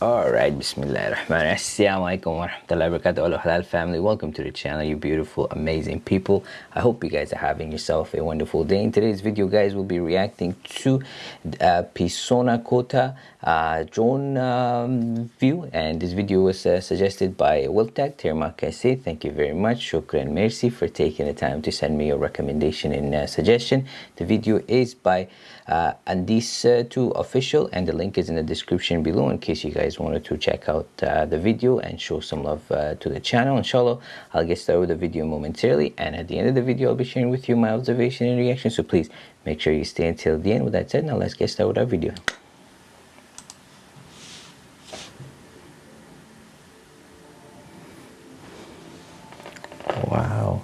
Bismillahirrahmanirrahim. Assalamu alaikum wa rahmatullahi wa barakatuh. halal family. Welcome to the channel, you beautiful, amazing people. I hope you guys are having yourself a wonderful day. In today's video, guys, we'll be reacting to uh, Pisona Kota uh, drone um, view. And this video was uh, suggested by Wiltag Terma say Thank you very much. Shukran merci for taking the time to send me your recommendation and uh, suggestion. The video is by uh, Andis2 official and the link is in the description below in case you guys wanted to check out uh, the video and show some love uh, to the channel inshallah. I'll get started with the video momentarily and at the end of the video I'll be sharing with you my observation and reaction. So please make sure you stay until the end. With that said now let's get started with our video. Wow.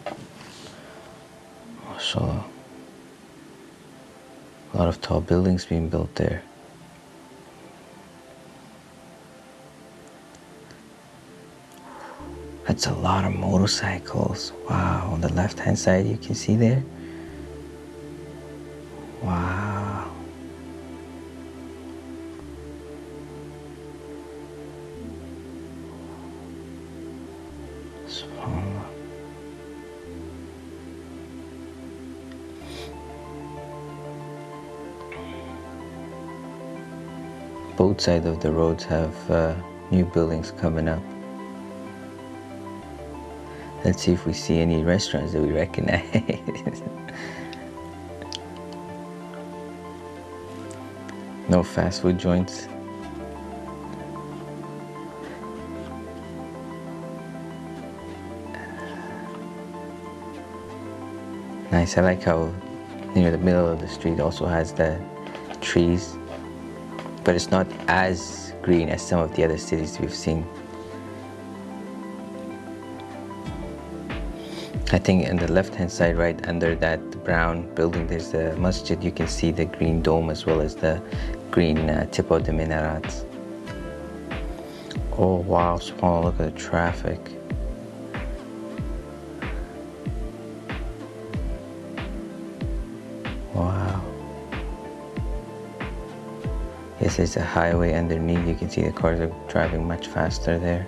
Mashallah. A lot of tall buildings being built there That's a lot of motorcycles. Wow, on the left hand side you can see there. Wow. Both sides of the roads have uh, new buildings coming up. Let's see if we see any restaurants that we recognize. no fast food joints. Nice, I like how near the middle of the street also has the trees, but it's not as green as some of the other cities we've seen. I think in the left hand side right under that brown building there's the masjid. You can see the green dome as well as the green uh, tip of the minarets. Oh wow subhanallah look at the traffic. Wow. Yes there's a highway underneath. You can see the cars are driving much faster there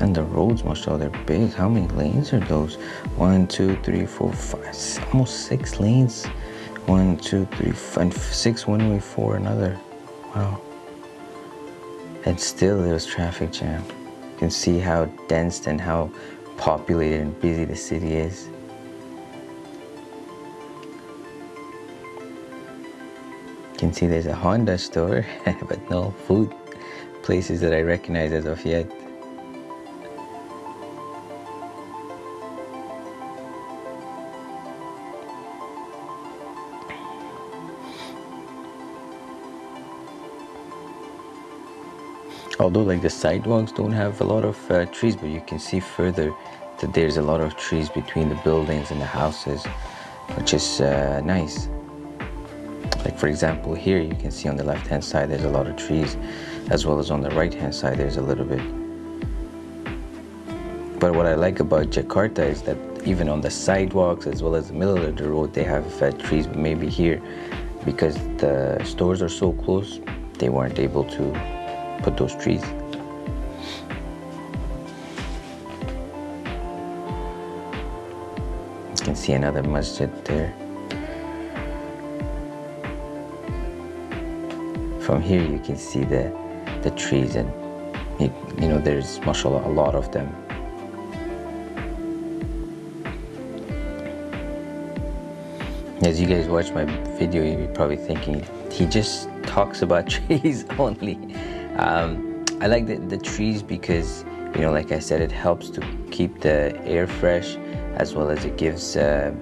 And the roads, mashallah, they're big. How many lanes are those? One, two, three, four, five, almost six lanes. One, two, three, five, six one way, four another. Wow. And still there's traffic jam. You can see how dense and how populated and busy the city is. You can see there's a Honda store, but no food places that I recognize as of yet. Although like the sidewalks don't have a lot of uh, trees but you can see further that there's a lot of trees between the buildings and the houses which is uh, nice. Like for example here you can see on the left hand side there's a lot of trees as well as on the right hand side there's a little bit. But what I like about Jakarta is that even on the sidewalks as well as the middle of the road they have uh, trees but maybe here because the stores are so close they weren't able to put those trees. You can see another masjid there. From here you can see the, the trees and it, you know there's mashallah a lot of them. As you guys watch my video, you're probably thinking, he just talks about trees only. Um, I like the, the trees because, you know, like I said, it helps to keep the air fresh as well as it gives uh,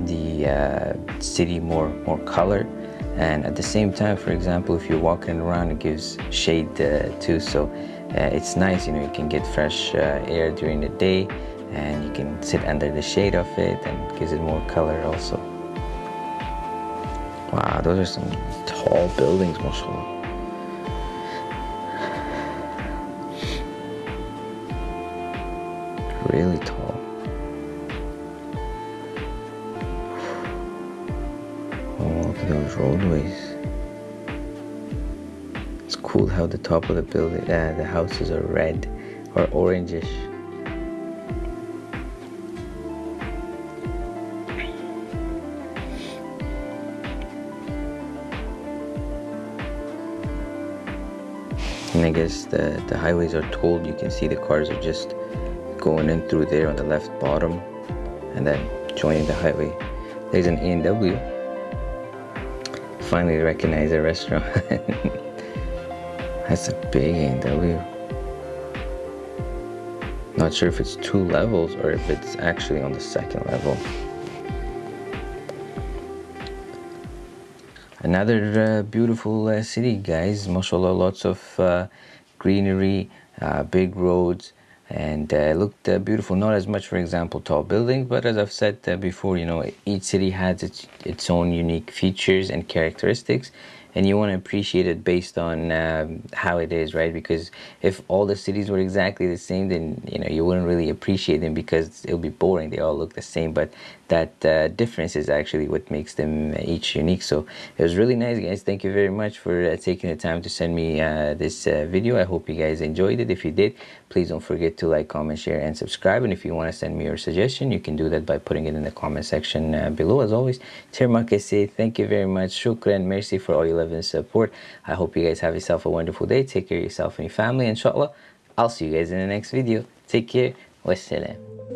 the uh, city more, more color. And at the same time, for example, if you're walking around, it gives shade uh, too. So uh, it's nice, you know, you can get fresh uh, air during the day and you can sit under the shade of it and gives it more color also. Wow, those are some tall buildings, mashallah. Really tall. Oh, look at those roadways. it's cool how the top of the building uh, the houses are red or orangish and I guess the, the highways are tolled you can see the cars are just going in through there on the left bottom and then joining the highway. There's an A&W finally recognize a restaurant. That's a big A&W not sure if it's two levels or if it's actually on the second level. Another uh, beautiful uh, city guys. Mashallah lots of uh, greenery uh, big roads and uh, looked uh, beautiful. Not as much for example tall buildings but as i've said before you know each city has its its own unique features and characteristics and you want to appreciate it based on um, how it is right? Because if all the cities were exactly the same then you know you wouldn't really appreciate them because it would be boring. They all look the same but that uh, difference is actually what makes them each unique. So it was really nice guys. Thank you very much for uh, taking the time to send me uh, this uh, video. I hope you guys enjoyed it. If you did please don't forget to like comment share and subscribe. And if you want to send me your suggestion you can do that by putting it in the comment section uh, below. As always say thank you very much. Shukran merci for all your love and support. I hope you guys have yourself a wonderful day. Take care of yourself and your family. Inshallah i'll see you guys in the next video. Take care. Wassalam